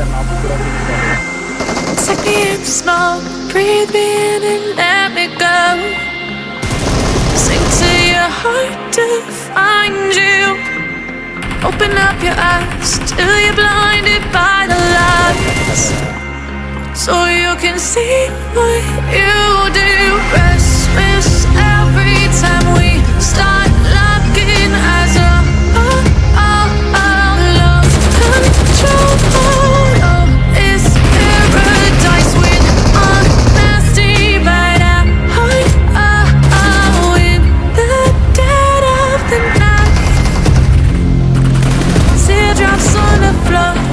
Take me in the smoke, breathe me in and let me go. Sing to your heart to find you. Open up your eyes till you're blinded by the lights. So you can see what you do. Restless. Love.